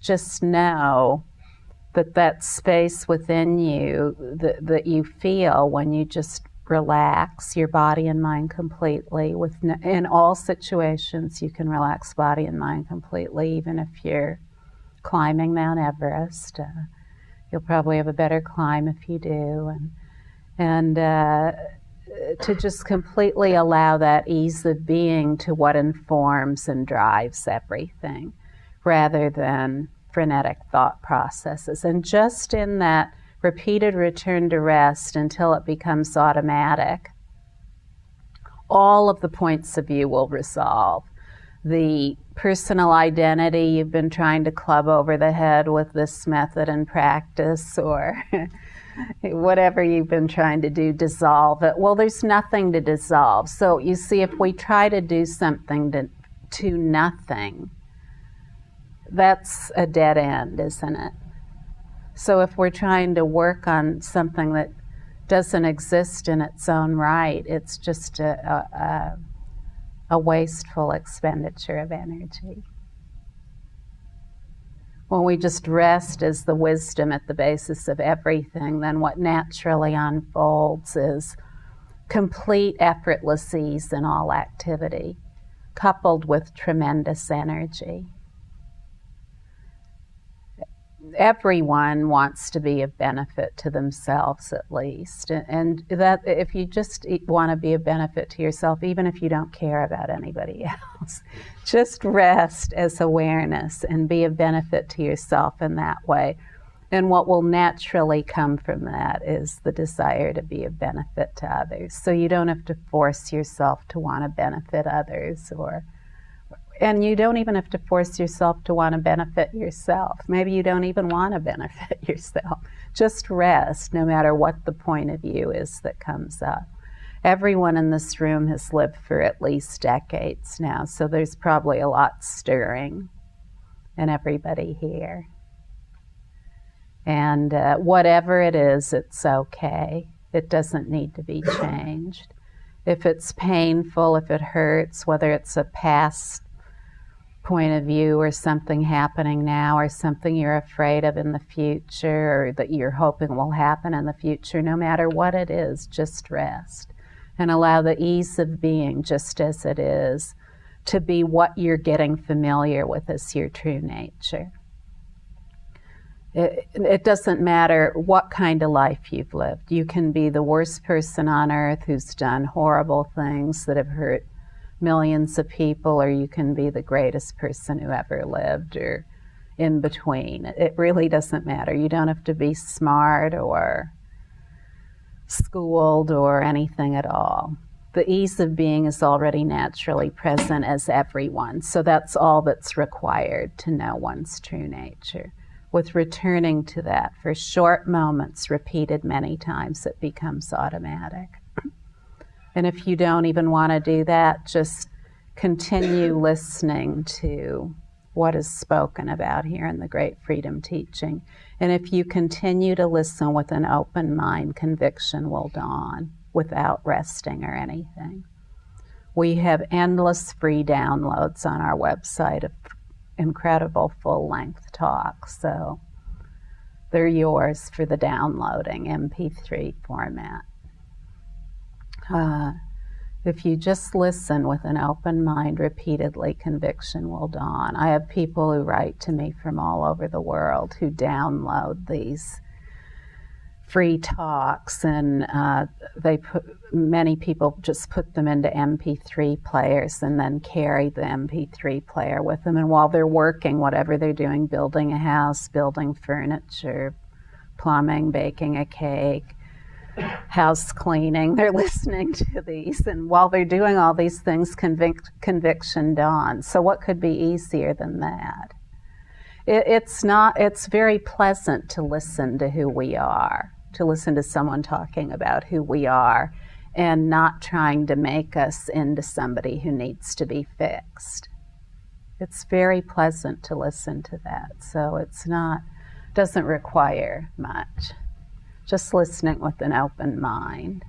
just know that that space within you that, that you feel when you just relax your body and mind completely with in all situations you can relax body and mind completely even if you're climbing mount everest uh, you'll probably have a better climb if you do and and uh, to just completely allow that ease of being to what informs and drives everything rather than frenetic thought processes and just in that repeated return to rest until it becomes automatic, all of the points of view will resolve. The personal identity you've been trying to club over the head with this method and practice, or whatever you've been trying to do, dissolve it. Well, there's nothing to dissolve. So you see, if we try to do something to, to nothing, that's a dead end, isn't it? So if we're trying to work on something that doesn't exist in its own right, it's just a, a, a wasteful expenditure of energy. When we just rest as the wisdom at the basis of everything, then what naturally unfolds is complete effortless ease in all activity, coupled with tremendous energy everyone wants to be of benefit to themselves at least. And that if you just want to be a benefit to yourself even if you don't care about anybody else just rest as awareness and be a benefit to yourself in that way. And what will naturally come from that is the desire to be of benefit to others. So you don't have to force yourself to want to benefit others or and you don't even have to force yourself to want to benefit yourself. Maybe you don't even want to benefit yourself. Just rest, no matter what the point of view is that comes up. Everyone in this room has lived for at least decades now, so there's probably a lot stirring in everybody here. And uh, whatever it is, it's okay. It doesn't need to be changed. If it's painful, if it hurts, whether it's a past point of view or something happening now or something you're afraid of in the future or that you're hoping will happen in the future, no matter what it is, just rest and allow the ease of being just as it is to be what you're getting familiar with as your true nature. It, it, doesn't matter what kind of life you've lived. You can be the worst person on earth who's done horrible things that have hurt millions of people, or you can be the greatest person who ever lived, or in between. It really doesn't matter. You don't have to be smart or schooled or anything at all. The ease of being is already naturally present as everyone, so that's all that's required to know one's true nature. With returning to that for short moments, repeated many times, it becomes automatic. And if you don't even want to do that, just continue listening to what is spoken about here in the Great Freedom Teaching. And if you continue to listen with an open mind, conviction will dawn without resting or anything. We have endless free downloads on our website of incredible full length talks. So they're yours for the downloading MP3 format. Uh, if you just listen with an open mind repeatedly, conviction will dawn. I have people who write to me from all over the world who download these free talks, and uh, they put many people just put them into MP3 players and then carry the MP3 player with them. And while they're working, whatever they're doing, building a house, building furniture, plumbing, baking a cake, house cleaning. They're listening to these, and while they're doing all these things, convic- conviction dawns. So, what could be easier than that? It, it's not. It's very pleasant to listen to who we are, to listen to someone talking about who we are, and not trying to make us into somebody who needs to be fixed. It's very pleasant to listen to that. So it's not doesn't require much just listening with an open mind.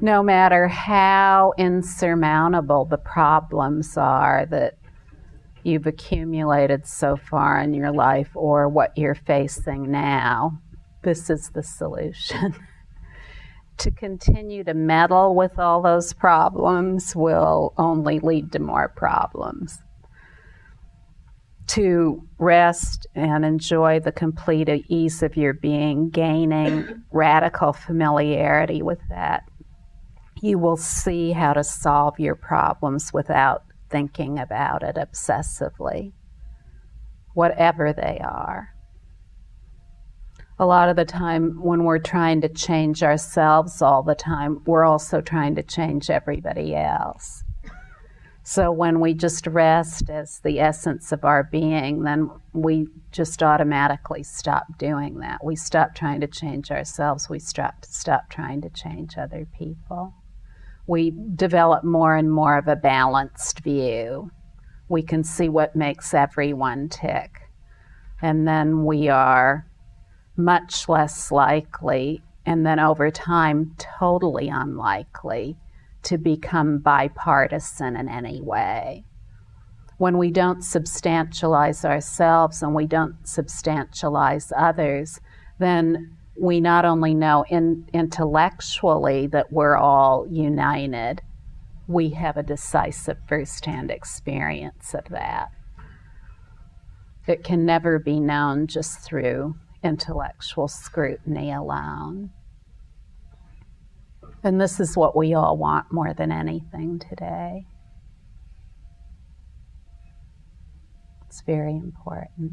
no matter how insurmountable the problems are that you've accumulated so far in your life or what you're facing now, this is the solution. to continue to meddle with all those problems will only lead to more problems. To rest and enjoy the complete ease of your being, gaining radical familiarity with that, you will see how to solve your problems without thinking about it obsessively, whatever they are. A lot of the time, when we're trying to change ourselves all the time, we're also trying to change everybody else. So when we just rest as the essence of our being, then we just automatically stop doing that. We stop trying to change ourselves. We stop, stop trying to change other people we develop more and more of a balanced view. We can see what makes everyone tick. And then we are much less likely, and then over time, totally unlikely to become bipartisan in any way. When we don't substantialize ourselves and we don't substantialize others, then we not only know in, intellectually that we're all united, we have a decisive firsthand experience of that. It can never be known just through intellectual scrutiny alone. And this is what we all want more than anything today. It's very important.